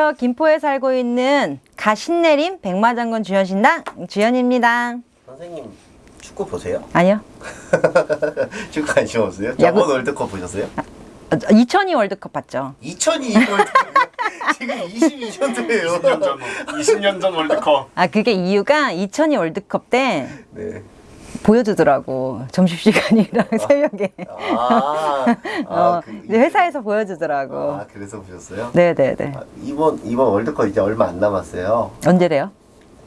안녕하세요. 김포에 살고 있는 가신내림 백마장군 주연신당 주연입니다. 선생님 축구 보세요? 아니요. 축구 관심 없어요? 야구- 저번 월드컵 보셨어요? 2002 월드컵 봤죠? 2002 월드컵 지금 22년도예요. 20년 전, 20년 전 월드컵. 아 그게 이유가 2002 월드컵 때 네. 보여주더라고 점심시간이랑 새벽에 아, 아, 어, 그- 회사에서 보여주더라고. 아 그래서 보셨어요? 네네네. 아, 이번 이번 월드컵 이제 얼마 안 남았어요. 언제래요?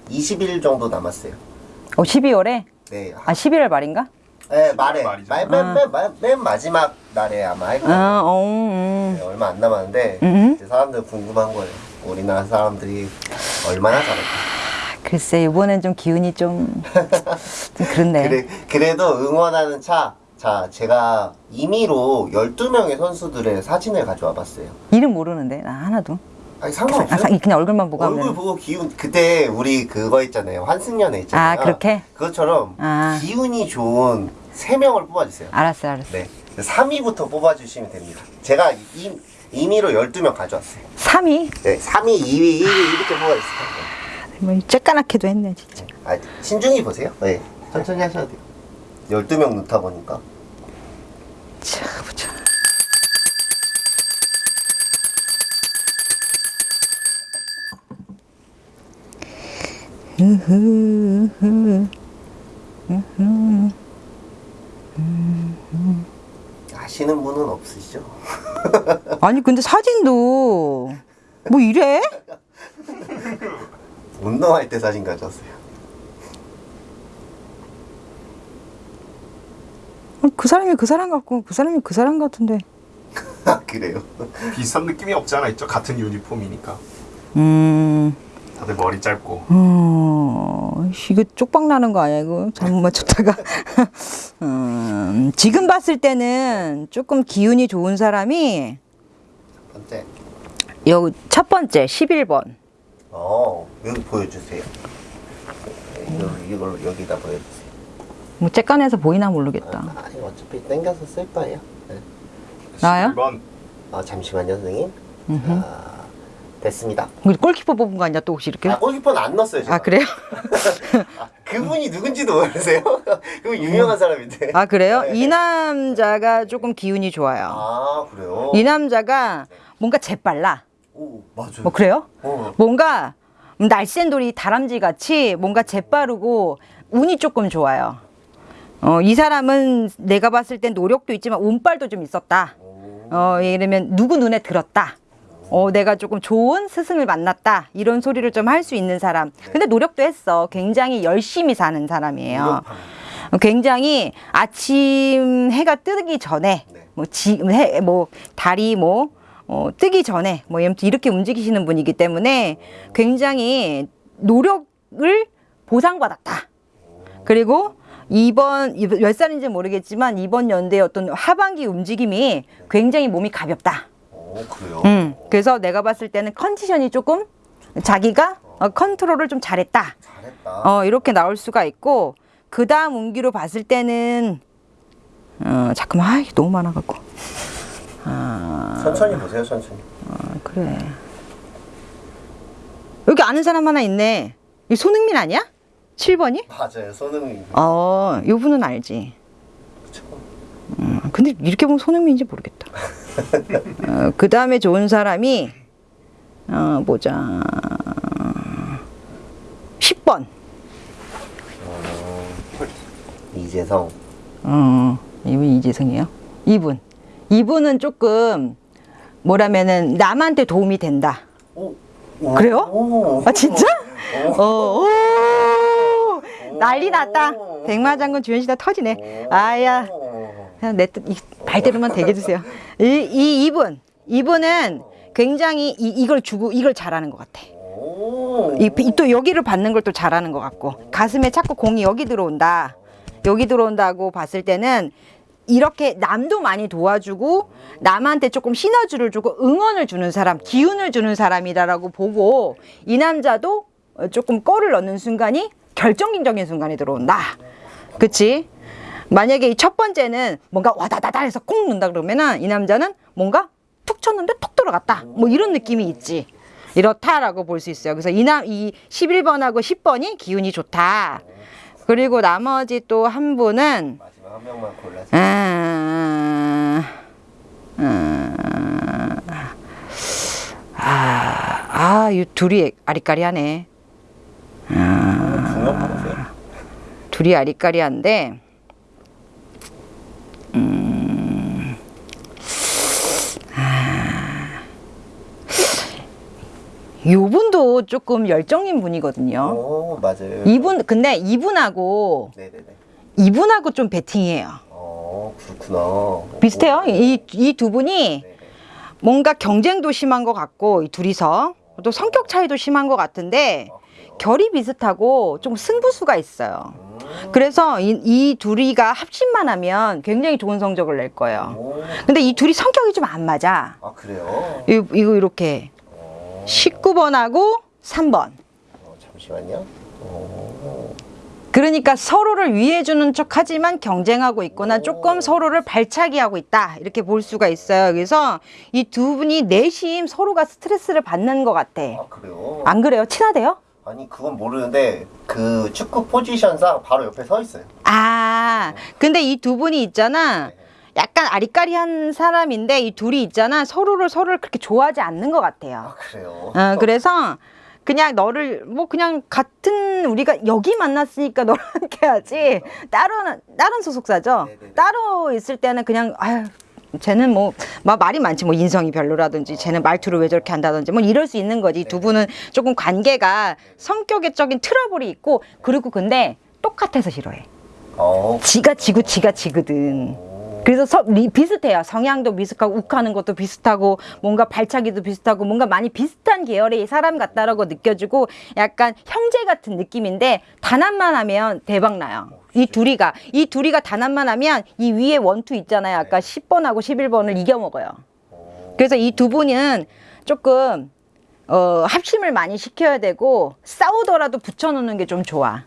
20일 정도 남았어요. 어 12월에? 네. 아 11월 말인가? 네 말에 말이죠. 말, 맨, 맨, 맨, 맨 마지막 날에 아마 할 거예요. 아, 어, 음. 네, 얼마 안 남았는데 음. 사람들 궁금한 거예요. 우리나라 사람들이 얼마나 잘할까? 글쎄 이번엔 좀 기운이 좀, 좀 그렇네. 그래, 그래도 응원하는 차. 자, 제가 임의로 12명의 선수들의 사진을 가져와 봤어요. 이름 모르는데 나 하나도. 아니, 아, 상관없어요. 사- 그냥 얼굴만 보고 얼굴 하면. 보고 기운, 그때 우리 그거 있잖아요. 환승연애 있잖아요. 아, 그렇게? 그것처럼 아. 기운이 좋은 3명을 뽑아주세요. 알았어 알았어. 네. 3위부터 뽑아주시면 됩니다. 제가 임, 임의로 12명 가져왔어요. 3위? 네, 3위, 2위, 1위 이렇게 뽑아주세요. 뭐 쬐까맣게도 했네 진짜. 아, 신중히 보세요. 네. 천천히 하셔야 돼요. 12명 넣다 보니까. 자 보자. 아시는 분은 없으시죠? 아니 근데 사진도 뭐 이래? 운동할 때 사진 가져왔어요. 그 사람이 그 사람 같고 그 사람이 그 사람 같은데. 아, 그래요? 비슷한 느낌이 없지 않아 있죠? 같은 유니폼이니까. 음. 다들 머리 짧고. 어, 이거 쪽박 나는 거 아니야, 이거? 잘못 맞췄다가. 음, 지금 봤을 때는 조금 기운이 좋은 사람이, 첫 번째. 여기 첫 번째, 11번. 어, 여기 보여주세요. 네, 이걸, 이걸 여기다 보여주세요. 뭐, 쬐깐해서 보이나 모르겠다. 아, 이거 어차피 땡겨서 쓸 거예요. 네. 나요? 1번 아, 잠시만요, 선생님. 자, 됐습니다. 우리 골키퍼 뽑은 거 아니야, 또 혹시 이렇게? 아, 골키퍼는 안 넣었어요, 제가. 아, 그래요? 아, 그분이 누군지도 모르세요? 그분 유명한 사람인데. 아, 그래요? 네. 이 남자가 조금 기운이 좋아요. 아, 그래요? 이 남자가 뭔가 재빨라. 오, 맞아요. 뭐, 그래요? 어. 뭔가 날쌘 돌이 다람쥐 같이 뭔가 재빠르고 운이 조금 좋아요. 어, 이 사람은 내가 봤을 땐 노력도 있지만 운빨도 좀 있었다. 어, 이러면 누구 눈에 들었다. 어, 내가 조금 좋은 스승을 만났다. 이런 소리를 좀 할 수 있는 사람. 근데 노력도 했어. 굉장히 열심히 사는 사람이에요. 어, 굉장히 아침 해가 뜨기 전에 네. 뭐 지, 해, 뭐 달이 뭐 어, 뜨기 전에 뭐 이렇게 움직이시는 분이기 때문에 굉장히 노력을 보상받았다. 그리고 이번 몇 살인지 모르겠지만 이번 연대의 어떤 하반기 움직임이 굉장히 몸이 가볍다. 오, 그래요? 음, 그래서 내가 봤을 때는 컨디션이 조금 자기가 어, 컨트롤을 좀 잘했다. 잘했다. 어, 이렇게 나올 수가 있고 그 다음 운기로 봤을 때는 어, 잠깐만 아, 너무 많아갖고 천천히 보세요, 천천히. 아, 그래 여기 아는 사람 하나 있네 이 손흥민 아니야? 7번이? 맞아요, 손흥민. 어, 요 분은 알지 음, 근데 이렇게 보면 손흥민인지 모르겠다 어, 그 다음에 좋은 사람이 어, 보자 10번 이재성. 어, 이분 이재성이에요? 이분. 이분은 조금 뭐라면은 남한테 도움이 된다. 오, 오, 그래요? 오. 아 진짜? 오. 어, 오, 난리 났다. 백마장군 주연시다 터지네. 아야, 그냥 내 발대로만 대게 주세요. 이, 이 이분, 이분은 굉장히 이, 이걸 주고 이걸 잘하는 것 같아. 이- 또 여기를 받는 걸 또 잘하는 것 같고 가슴에 자꾸 공이 여기 들어온다 여기 들어온다고 봤을 때는 이렇게 남도 많이 도와주고 남한테 조금 시너지를 주고 응원을 주는 사람 기운을 주는 사람이다라고 보고 이 남자도 어, 조금 꺼를 넣는 순간이 결정적인 순간이 들어온다 그치 만약에 이 첫 번째는 뭔가 와다다다 해서 콩 넣는다 그러면은 이 남자는 뭔가 툭 쳤는데 툭 들어갔다 뭐 이런 느낌이 있지 이렇다라고 볼 수 있어요. 그래서 이남 이 11번하고 10번이 기운이 좋다. 그리고 나머지 또 한 분은 한 명만 골라서. 음, 음, 아, 아, 이 둘이 아리까리하네. 거세요. 둘이 아리까리한데, 음, 아, 요분도 조금 열정인 분이거든요. 오 맞아요. 이분, 근데 이분하고, 네네네. 이분하고 좀 배팅이에요. 어 그렇구나. 비슷해요. 오. 이, 이 두 분이 네네. 뭔가 경쟁도 심한 것 같고, 이 둘이서. 또 성격 차이도 심한 것 같은데, 아? 결이 비슷하고 좀 승부수가 있어요. 음. 그래서 이, 이 둘이가 합심만 하면 굉장히 좋은 성적을 낼 거예요. 오. 근데 이 둘이 성격이 좀 안 맞아. 아 그래요? 이- 이거 이렇게 어, 19번하고 3번. 어, 잠시만요. 어, 그러니까 서로를 위해주는 척 하지만 경쟁하고 있거나 조금 서로를 발차기 하고 있다. 이렇게 볼 수가 있어요. 그래서 이 두 분이 내심 서로가 스트레스를 받는 것 같아. 아 그래요? 안 그래요? 친하대요? 아니 그건 모르는데 그 축구 포지션상 바로 옆에 서 있어요. 아, 근데 이 두 분이 있잖아. 약간 아리까리한 사람인데 이 둘이 있잖아. 서로를 서로를 그렇게 좋아하지 않는 것 같아요. 아 그래요? 어, 그래서 그냥 너를 뭐 그냥 같은 우리가 여기 만났으니까 너랑 함께 하지. 따로 다른 소속사죠. 네네네. 따로 있을 때는 그냥 아유 쟤는 뭐, 막 말이 많지 뭐 인성이 별로라든지 쟤는 말투를 왜 저렇게 한다든지 뭐 이럴 수 있는 거지 두 분은 조금 관계가 성격적인 트러블이 있고 그리고 근데 똑같아서 싫어해 어. 지가 지고 지가 지거든 그래서 서, 리- 비슷해요. 성향도 비슷하고 욱하는 것도 비슷하고 뭔가 발차기도 비슷하고 뭔가 많이 비슷한 계열의 사람 같다라고 느껴지고 약간 형제 같은 느낌인데 단합만 하면 대박 나요. 이 둘이가 이 둘이가 단합만 하면 이 위에 원투 있잖아요. 아까 10번하고 11번을 이겨 먹어요. 그래서 이 두 분은 조금 어, 합심을 많이 시켜야 되고 싸우더라도 붙여놓는 게 좀 좋아.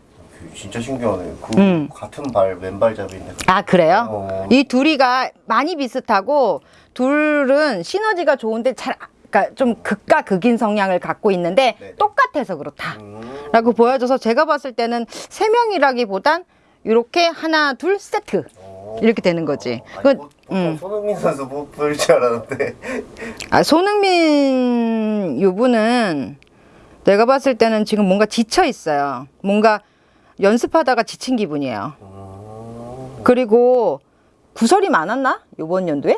진짜 신기하네. 그 음. 같은 발 왼발잡이인데. 아 그래요? 어. 이 둘이가 많이 비슷하고 둘은 시너지가 좋은데 잘 그러니까 좀 극과 극인 성향을 갖고 있는데 네네. 똑같아서 그렇다라고 음. 보여줘서 제가 봤을 때는 세 명이라기보단 이렇게 하나 둘 세트 어. 이렇게 되는 거지. 아니, 그, 보- 보통 음. 손흥민 선수 못볼줄 알았는데. 아, 손흥민 요분은 내가 봤을 때는 지금 뭔가 지쳐 있어요. 뭔가 연습하다가 지친 기분이에요. 음. 그리고 구설이 많았나 요번 연도에?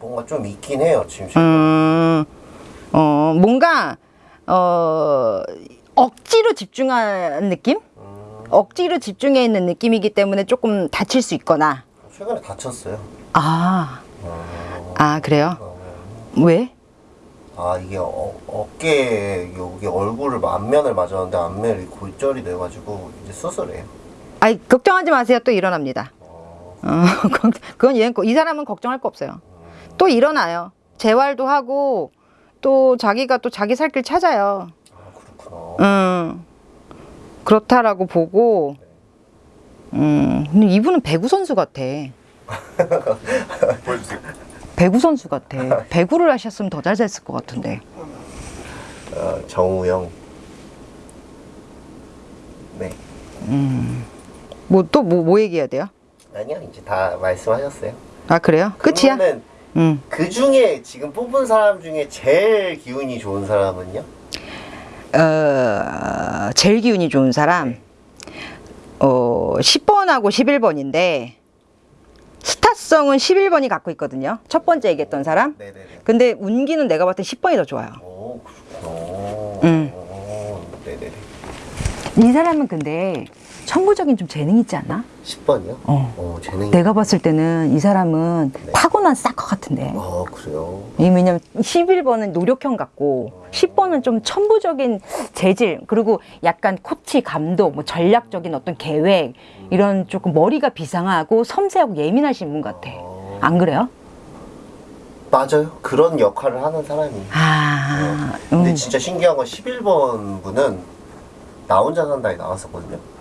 뭔가 좀 있긴 해요 지금. 음, 어, 뭔가, 어, 억지로 집중하는 느낌? 음. 억지로 집중해 있는 느낌이기 때문에 조금 다칠 수 있거나. 최근에 다쳤어요. 아, 어. 아, 그래요? 어. 왜? 아 이게 어, 어깨 여기 얼굴을 안면을 맞았는데 안면이 골절이 돼가지고 이제 수술해요. 아이, 걱정하지 마세요. 또 일어납니다. 어. 어, 걱- 그건 얘, 이 사람은 걱정할 거 없어요. 또 일어나요. 재활도 하고, 또 자기가 또 자기 살 길 찾아요. 아 그렇구나. 음, 그렇다라고 보고, 음, 근데 이분은 배구 선수 같아. 보여주세요. 배구 선수 같아. 배구를 하셨으면 더 잘 됐을 것 같은데. 어, 정우영. 네. 뭐또뭐뭐 얘기해야 돼요? 아니요 이제 다 말씀하셨어요. 아 그래요? 끝이야? 음. 그 중에 지금 뽑은 사람 중에 제일 기운이 좋은 사람은요? 어, 제일 기운이 좋은 사람. 어, 10번하고 11번인데 스타성은 11번이 갖고 있거든요. 첫 번째 얘기했던 사람. 네네네. 근데 운기는 내가 봤을 때 10번이 더 좋아요. 오 그렇구나. 음. 오, 네네네. 이 사람은 근데 천부적인 좀 재능 있지 않나? 10번이요? 어. 어 재능이. 내가 봤을 때는 이 사람은 타고난 싹것 같은데. 아 그래요. 이 왜냐면 11번은 노력형 같고 10번은 좀 천부적인 재질 그리고 약간 코치 감독 뭐 전략적인 어떤 계획 이런 조금 머리가 비상하고 섬세하고 예민하신 분 같아 안 그래요? 맞아요. 그런 역할을 하는 사람이. 아 근데 음. 진짜 신기한 건 11번 분은 나 혼자 산다에 나왔었거든요.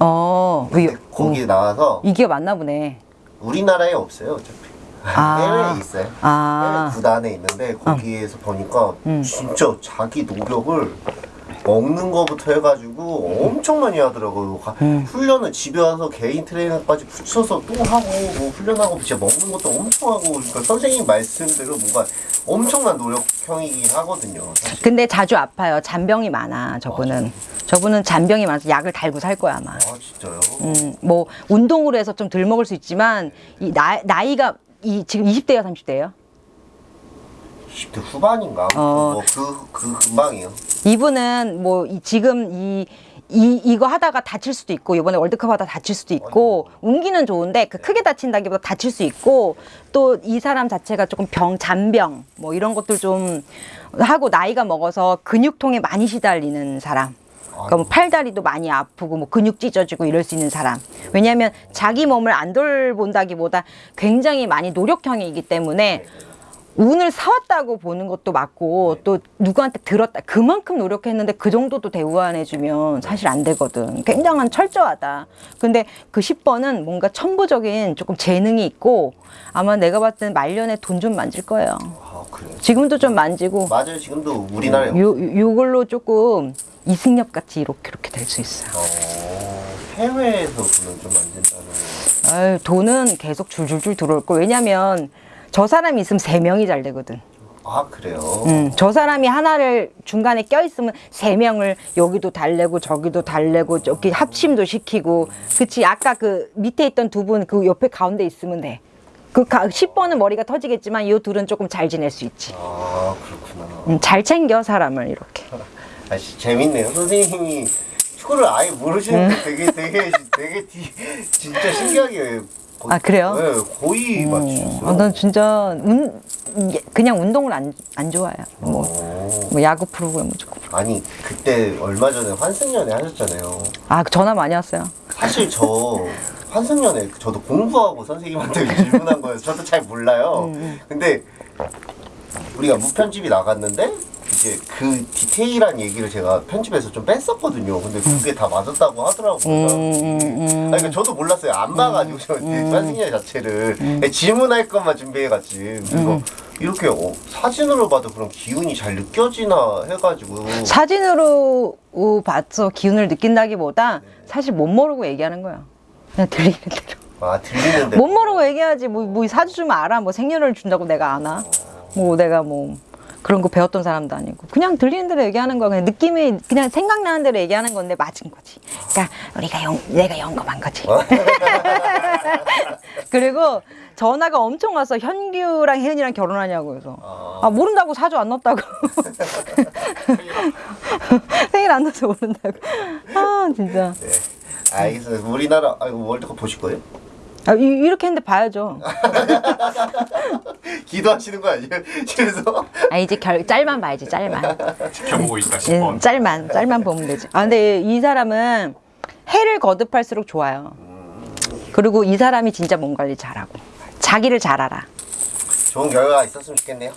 어 왜, 거기 어, 나와서 이게 맞나 보네 우리나라에 없어요 어차피. 아. 해외에 있어요. 아. 해외 구단에 있는데 거기에서 보니까 음. 진짜 자기 노력을 먹는 거부터 해가지고 엄청 많이 하더라고요. 가- 음. 훈련을 집에 와서 개인 트레이너까지 붙여서 또 하고 뭐 훈련하고 진짜 먹는 것도 엄청 하고 그러니까 선생님 말씀대로 뭔가 엄청난 노력형이긴 하거든요. 사실. 근데 자주 아파요. 잔병이 많아, 저분은. 저분은 잔병이 많아서 약을 달고 살 거야, 아마. 아 진짜요? 음, 뭐, 운동으로 해서 좀 덜 먹을 수 있지만, 이 나, 나이가, 이, 지금 20대야, 30대예요? 20대 후반인가? 어. 뭐 그, 그 금방이요. 이분은 뭐, 이, 지금 이, 이, 이거 하다가 다칠 수도 있고, 이번에 월드컵 하다 다칠 수도 있고, 운기는 좋은데, 그 크게 다친다기보다 다칠 수 있고, 또 이 사람 자체가 조금 병, 잔병, 뭐 이런 것들 좀 하고 나이가 먹어서 근육통에 많이 시달리는 사람. 그러니까 뭐 팔다리도 많이 아프고 뭐 근육 찢어지고 이럴 수 있는 사람. 왜냐하면 자기 몸을 안 돌본다기보다 굉장히 많이 노력형이기 때문에 운을 사왔다고 보는 것도 맞고 또 누구한테 들었다 그만큼 노력했는데 그 정도도 대우 안 해주면 사실 안 되거든. 굉장한 철저하다. 근데 그 10번은 뭔가 천부적인 조금 재능이 있고 아마 내가 봤을 때는 말년에 돈 좀 만질 거예요. 아 그래요. 지금도 좀 만지고 맞아요. 지금도 우리나라에 요, 요걸로 조금 이승엽 같이 이렇게 이렇게 될 수 있어요. 어, 해외에서 돈을 좀 만든다는 아유, 돈은 계속 줄줄줄 들어올 거. 왜냐면 저 사람이 있으면 세 명이 잘 되거든 아 그래요. 음, 저 사람이 하나를 중간에 껴있으면 세 명을 여기도 달래고 저기도 달래고 저기 합심도 시키고 그치 아까 그 밑에 있던 두 분 그 옆에 가운데 있으면 돼그 10번은 머리가 터지겠지만 이 둘은 조금 잘 지낼 수 있지 아 그렇구나. 음, 잘 챙겨 사람을 이렇게 아 씨, 재밌네요. 선생님이 축구를 아예 모르시는데 되게 되게 되게 디- 진짜 신기하게. 거- 아, 그래요? 네, 거의 맞추셨어요. 어, 난 진짜 운, 그냥 운동을 안, 안 좋아해요 뭐, 어. 뭐 야구 프로그램 무조건 아니 그때 얼마 전에 환승연애 하셨잖아요. 아 전화 많이 왔어요 사실 저 환승연애 저도 공부하고 선생님한테 질문한 거예요. 저도 잘 몰라요. 근데 우리가 무편집이 나갔는데 이제 그 디테일한 얘기를 제가 편집해서 좀 뺐었거든요. 근데 그게 다 맞았다고 하더라고요. 음, 음, 아니, 그러니까 저도 몰랐어요. 안 봐가지고 저 환승연애 자체를 질문할 것만 준비해갔지. 그래서 이렇게 어, 사진으로 봐도 그런 기운이 잘 느껴지나 해가지고 사진으로 어, 봐서 기운을 느낀다기보다 사실 못 모르고 얘기하는 거야. 그냥 들리는 대로. 아 들리는데 못 모르고 얘기하지. 뭐, 뭐 사주 주면 알아. 뭐 생년을 준다고 내가 아나. 뭐 내가 뭐 그런 거 배웠던 사람도 아니고. 그냥 들리는 대로 얘기하는 거야. 그냥 느낌이 그냥 생각나는 대로 얘기하는 건데 맞은 거지. 그러니까 우리가 영, 내가 영검한 거지. 그리고 전화가 엄청 와서 현규랑 혜은이랑 결혼하냐고 해서 아 모른다고 사주 안 넣었다고 생일 안 넣어서 모른다고 아 진짜 네. 알겠어요. 우리나라 아, 월드컵 보실 거예요? 아, 이, 이렇게 했는데 봐야죠 기도하시는 거 아니에요? 집에서? 아 이제 결, 짤만 봐야지 짤만 지켜보고 있다 예, 10번. 짤만 짤만 보면 되지 아 근데 이 사람은 해를 거듭할수록 좋아요 그리고 이 사람이 진짜 몸 관리 잘하고 자기를 잘 알아 좋은 결과가 있었으면 좋겠네요.